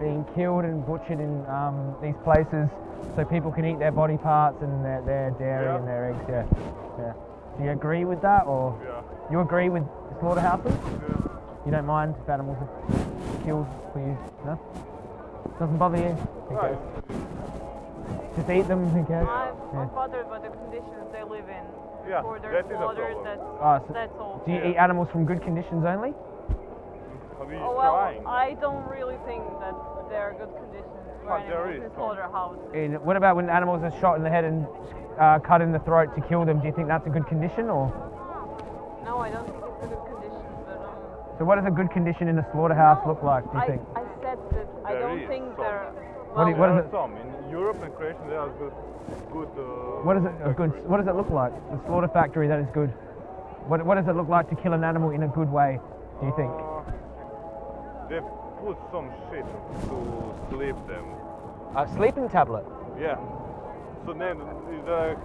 being killed and butchered in um, these places so people can eat their body parts and their, their dairy Yeah. and their eggs. Yeah. yeah. Do you agree with that, or Yeah. you agree with slaughterhouses? Yeah. You don't mind if animals are killed for you? No. Doesn't bother you? Who Right. cares? Just eat them. Who cares? I'm, Yeah. I'm bothered by the conditions they live in. Yeah, For their that is a problem. that's, Oh, so that's all. do you Yeah. eat animals from good conditions only? Are Oh, well, trying? I don't really think that there are good conditions for But there animals is in some. slaughterhouse. In, what about when animals are shot in the head and uh, cut in the throat to kill them? Do you think that's a good condition, or No, I don't think it's a good condition, but um, so? What does a good condition in a slaughterhouse no, look like? Do you I, think? I said that I There don't is think some. they're. What do you- well, what there is are it- some in Europe and Croatia. There are good, good. Uh, What is it a good? What does it look like? The slaughter factory that is good. What, what does it look like to kill an animal in a good way? Do you think? Uh, they put some shit to sleep them. A sleeping tablet. Yeah. So then they're,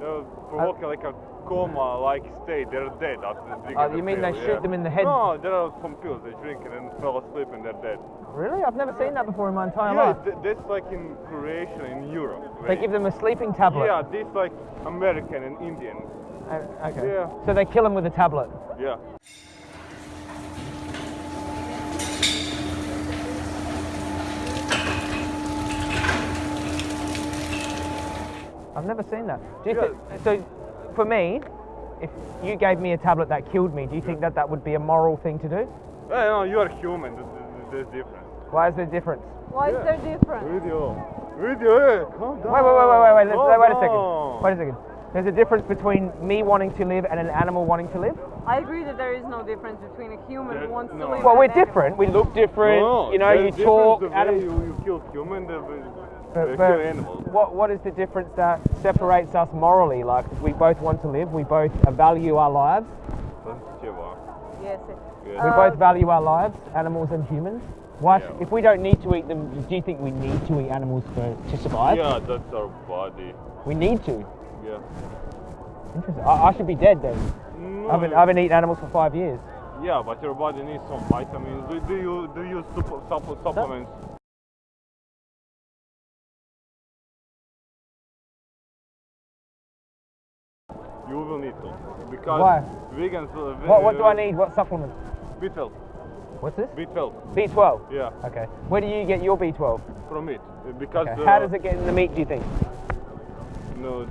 they're provoking like a coma-like state. They're dead after they drink Oh, the you mean pill, they yeah. shoot them in the head? No, there are some pills they drink and then fell asleep and they're dead. Really? I've never seen that before in my entire yeah, life. th- that's like in Croatia, in Europe. They give them a sleeping tablet. Yeah, this like American and Indian. Uh, okay. Yeah. So they kill them with a tablet. Yeah. I've never seen that. Do you Yeah. think, so for me, if you gave me a tablet that killed me, do you think that that would be a moral thing to do? Well, no, you are human. There's, there's difference. Why is there a difference? why is Yeah. there difference? Video. Video. Hey, calm down. Wait, wait, wait, wait, wait, wait, let's, Calm wait a second. Wait a second. There's a difference between me wanting to live and an animal wanting to live? I agree that there is no difference between a human There- who wants no. to live. Well, and we're an animal. different. We look different. No, you know, you talk. difference The way you, you kill human, the, but, but animals. What, what is the difference that separates us morally? Like, we both want to live, we both value our lives. Yes. We both um, value our lives, animals and humans. Why, yeah. if we don't need to eat them, do you think we need to eat animals for, to survive? Yeah, that's our body. We need to. Yeah. Interesting. I, I should be dead then. No, I've, been, I've been eating animals for five years. Yeah, but your body needs some vitamins. Do, do you do you supplements? You will need to because Why? vegans. Uh, What what do I need? What supplement? B12. What's this? B12. B12. Yeah, Okay. Where do you get your B12? from it Uh, because. Okay. uh, How does it get in the meat? Do you think? No,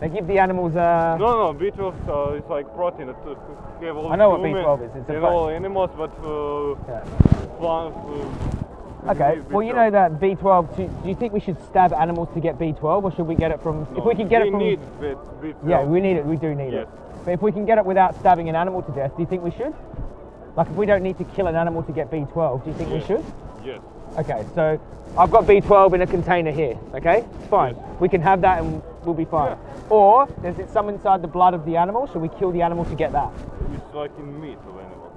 They give the animals uh, no, no. B12 uh, is like protein. That uh, have all I know what B12 is, it's a pro- all animals, but uh, Yeah. plants. Uh, Okay. Well, you know that B12. Do, do you think we should stab animals to get B12, or should we get it from? if we can get we it from. need B- B12. yeah, we need it. We do need Yes. it. But if we can get it without stabbing an animal to death, do you think we should? Like, if we don't need to kill an animal to get B12, do you think we should? Yes. Okay. So I've got B12 in a container here. Okay, it's fine. Yes. We can have that and we'll be fine. Or there's it some inside the blood of the animal. Should we kill the animal to get that? It's like in meat of animals.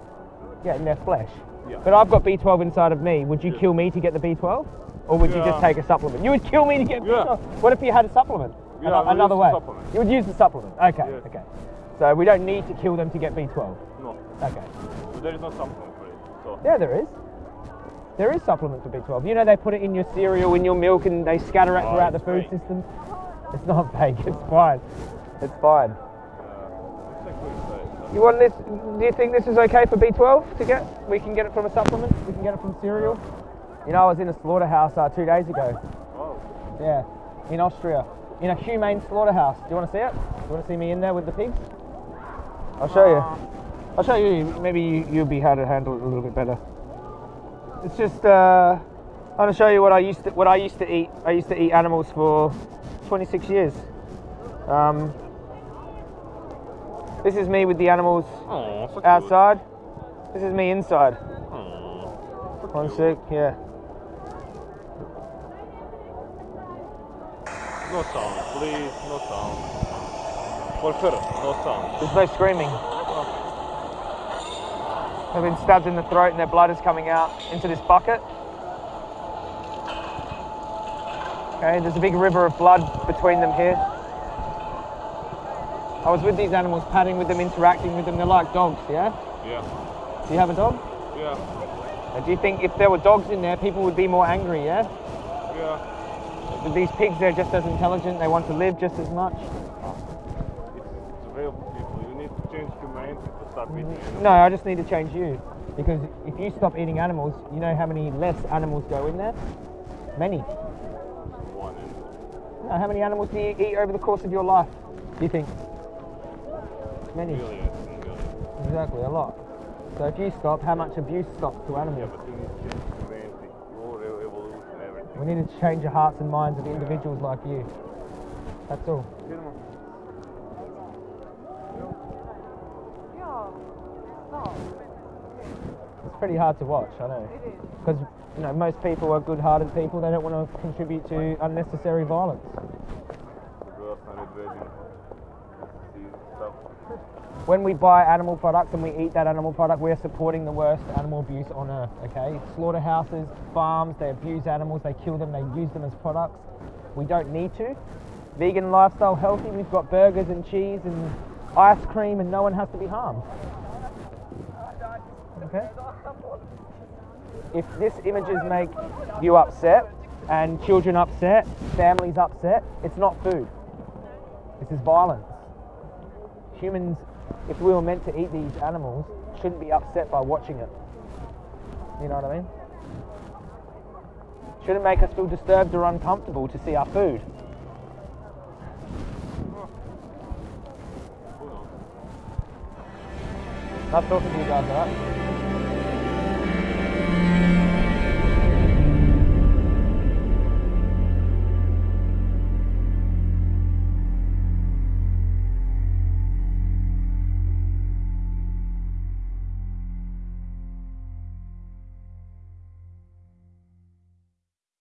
Yeah, in their flesh. Yeah. But I've got B12 inside of me. Would you Yeah. kill me to get the B12? Or would you just take a supplement? You would kill me to get B12. What if you had a supplement? Yeah, Ano- Another way. You would use the supplement. Okay, okay. So we don't need to kill them to get B12. No, Okay. but there is no supplement for it. So Yeah, there is. There is supplement for B12. You know they put it in your cereal, in your milk, and they scatter it Oh, throughout the food fake. system. It's not fake. It's fine. It's fine. You want this? Do you think this is okay for B12 to get? We can get it from a supplement. We can get it from cereal. You know, I was in a slaughterhouse uh, two days ago. Oh, Yeah, in Austria, in a humane slaughterhouse. Do you want to see it? Do you want to see me in there with the pigs? I'll show you. I'll show you. Maybe you, you'll be able to handle it a little bit better. It's just. Uh, I want to show you what I used to what I used to eat. I used to eat animals for 26 years. Um, this is me with the animals oh, so cute. outside. This is me inside. Oh, so One sec. Yeah. No sound, please. No sound. For her, no sound. There's no screaming. They've been stabbed in the throat and their blood is coming out into this bucket. Okay, there's a big river of blood between them here. I was with these animals, patting with them, interacting with them. They're like dogs, yeah? Yeah, Do you have a dog? yeah. Do you think if there were dogs in there, people would be more angry? Yeah. Yeah. But these pigs, they're just as intelligent. They want to live just as much. It's, it's available people. You need to change humanity to stop eating mm-hmm. animals. No, I just need to change you. Because if you stop eating animals, you know how many less animals go in there? Many. One No, how many animals do you eat over the course of your life? Do you think? Many. millions and millions. Exactly, a lot. So if you stop, how much abuse stops to Yeah, animals? but to change humanity. Your re- evolution, everything. We need to change the hearts and minds of individuals like you. That's all. It's pretty hard to watch, I know. Because you know most people are good-hearted people. They don't want to contribute to unnecessary violence. When we buy animal products and we eat that animal product, we're supporting the worst animal abuse on earth. Okay, slaughterhouses, farms, they abuse animals, they kill them, they use them as products. We don't need to. Vegan lifestyle, healthy. We've got burgers and cheese and ice cream, and no one has to be harmed. Okay. If this images make you upset and children upset, families upset, it's not food. This is violence. Humans, if we were meant to eat these animals, shouldn't be upset by watching it. You know what I mean? Shouldn't make us feel disturbed or uncomfortable to see our food. Nice talking to you guys, alright?